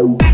Bye.